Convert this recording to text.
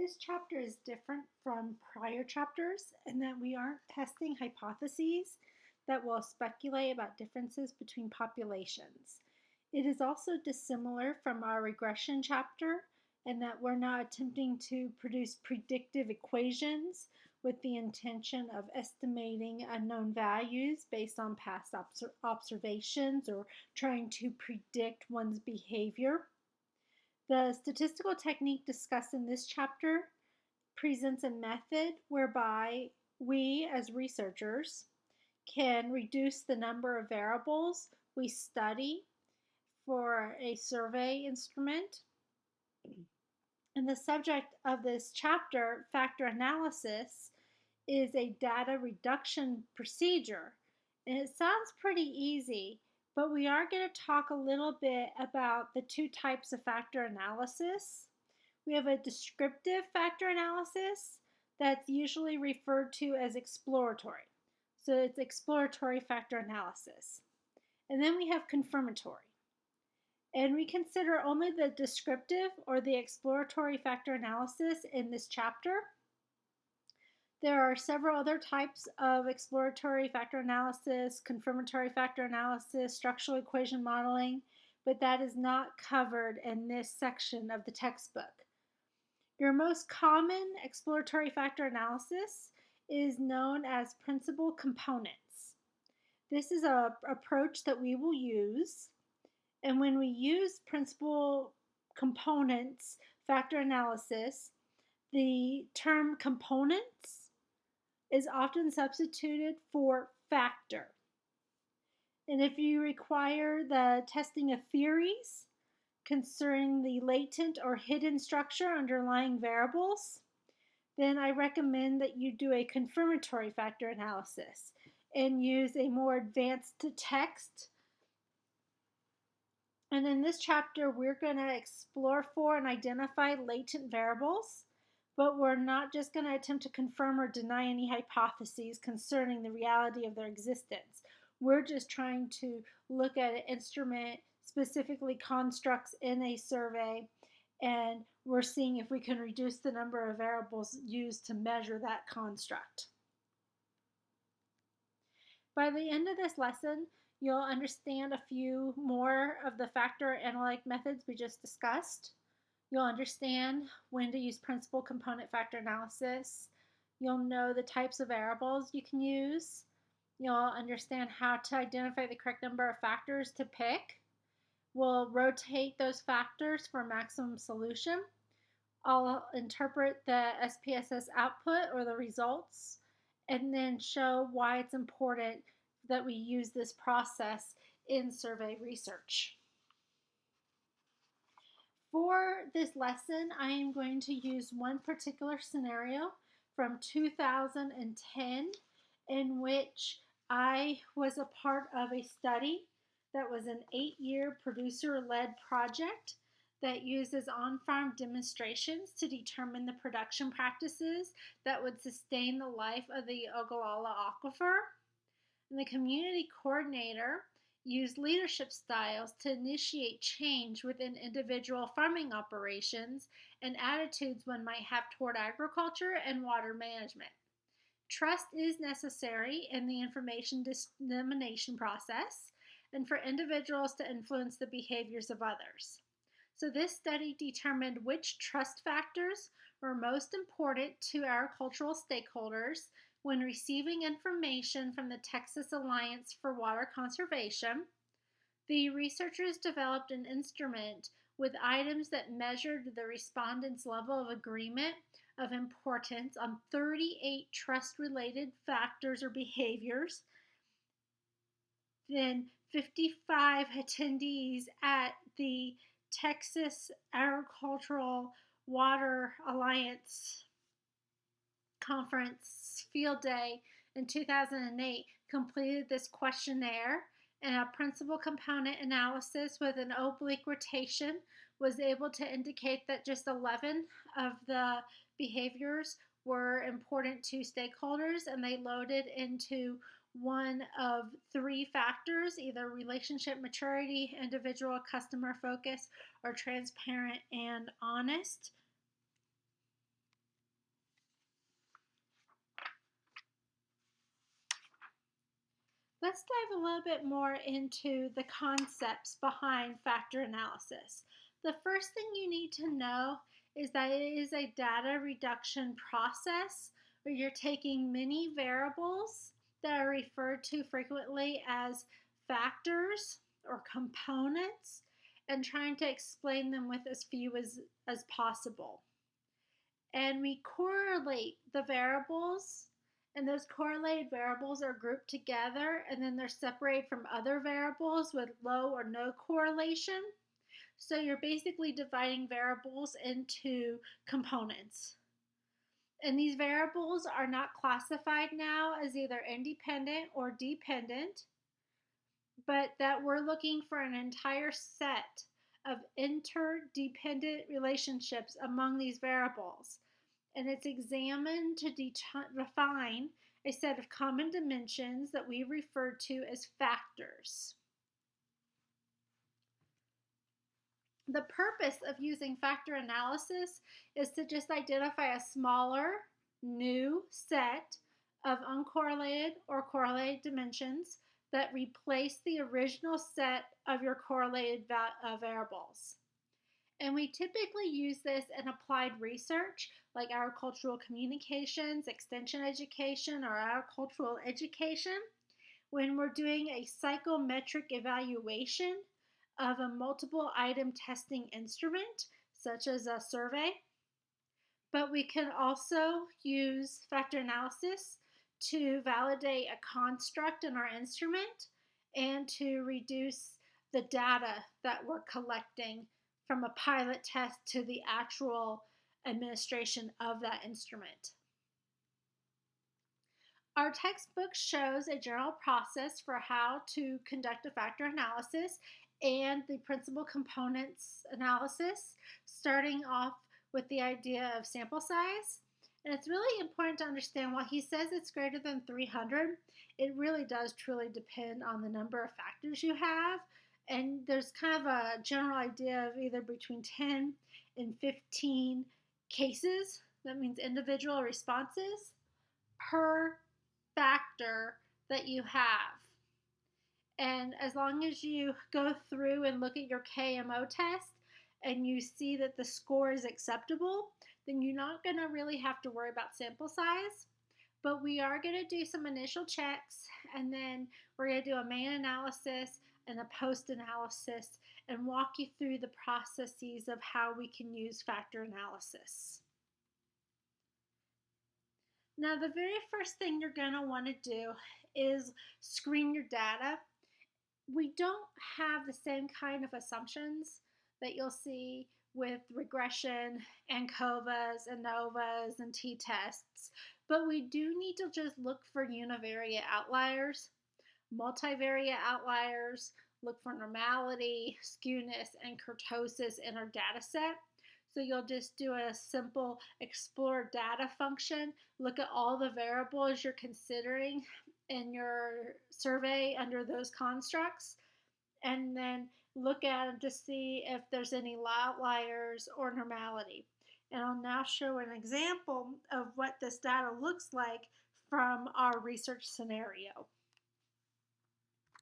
This chapter is different from prior chapters in that we aren't testing hypotheses that will speculate about differences between populations. It is also dissimilar from our regression chapter in that we're not attempting to produce predictive equations with the intention of estimating unknown values based on past observations or trying to predict one's behavior. The statistical technique discussed in this chapter presents a method whereby we, as researchers, can reduce the number of variables we study for a survey instrument. And the subject of this chapter, factor analysis, is a data reduction procedure. And it sounds pretty easy, but we are going to talk a little bit about the two types of factor analysis. We have a descriptive factor analysis that's usually referred to as exploratory. So it's exploratory factor analysis. And then we have confirmatory. And we consider only the descriptive or the exploratory factor analysis in this chapter. There are several other types of exploratory factor analysis, confirmatory factor analysis, structural equation modeling, but that is not covered in this section of the textbook. Your most common exploratory factor analysis is known as principal components. This is a approach that we will use, and when we use principal components factor analysis, the term components is often substituted for factor. And if you require the testing of theories concerning the latent or hidden structure underlying variables, then I recommend that you do a confirmatory factor analysis and use a more advanced text. And in this chapter, we're going to explore for and identify latent variables but we're not just going to attempt to confirm or deny any hypotheses concerning the reality of their existence. We're just trying to look at an instrument, specifically constructs in a survey, and we're seeing if we can reduce the number of variables used to measure that construct. By the end of this lesson, you'll understand a few more of the factor analytic methods we just discussed. You'll understand when to use principal component factor analysis. You'll know the types of variables you can use. You'll understand how to identify the correct number of factors to pick. We'll rotate those factors for maximum solution. I'll interpret the SPSS output or the results and then show why it's important that we use this process in survey research. For this lesson, I am going to use one particular scenario from 2010 in which I was a part of a study that was an eight-year producer-led project that uses on-farm demonstrations to determine the production practices that would sustain the life of the Ogallala Aquifer. And the community coordinator use leadership styles to initiate change within individual farming operations and attitudes one might have toward agriculture and water management. Trust is necessary in the information dissemination process and for individuals to influence the behaviors of others. So this study determined which trust factors were most important to our cultural stakeholders when receiving information from the Texas Alliance for Water Conservation, the researchers developed an instrument with items that measured the respondents' level of agreement of importance on 38 trust related factors or behaviors. Then 55 attendees at the Texas Agricultural Water Alliance conference field day in 2008 completed this questionnaire and a principal component analysis with an oblique rotation was able to indicate that just 11 of the behaviors were important to stakeholders and they loaded into one of three factors either relationship maturity, individual customer focus, or transparent and honest. Let's dive a little bit more into the concepts behind factor analysis. The first thing you need to know is that it is a data reduction process where you're taking many variables that are referred to frequently as factors or components and trying to explain them with as few as, as possible. And we correlate the variables and those correlated variables are grouped together and then they're separated from other variables with low or no correlation. So you're basically dividing variables into components. And these variables are not classified now as either independent or dependent, but that we're looking for an entire set of interdependent relationships among these variables and it's examined to define a set of common dimensions that we refer to as factors. The purpose of using factor analysis is to just identify a smaller, new set of uncorrelated or correlated dimensions that replace the original set of your correlated uh, variables. And we typically use this in applied research like agricultural communications, extension education, or agricultural education when we're doing a psychometric evaluation of a multiple item testing instrument, such as a survey. But we can also use factor analysis to validate a construct in our instrument and to reduce the data that we're collecting from a pilot test to the actual administration of that instrument. Our textbook shows a general process for how to conduct a factor analysis and the principal components analysis, starting off with the idea of sample size. And it's really important to understand while he says it's greater than 300, it really does truly depend on the number of factors you have and there's kind of a general idea of either between 10 and 15 cases, that means individual responses, per factor that you have. And as long as you go through and look at your KMO test and you see that the score is acceptable, then you're not going to really have to worry about sample size. But we are going to do some initial checks and then we're going to do a main analysis and a post analysis and walk you through the processes of how we can use factor analysis. Now, the very first thing you're going to want to do is screen your data. We don't have the same kind of assumptions that you'll see with regression and ANCOVAs, ANOVAs, and t-tests, but we do need to just look for univariate outliers multivariate outliers, look for normality, skewness, and kurtosis in our data set. So you'll just do a simple explore data function, look at all the variables you're considering in your survey under those constructs, and then look at them to see if there's any outliers or normality. And I'll now show an example of what this data looks like from our research scenario.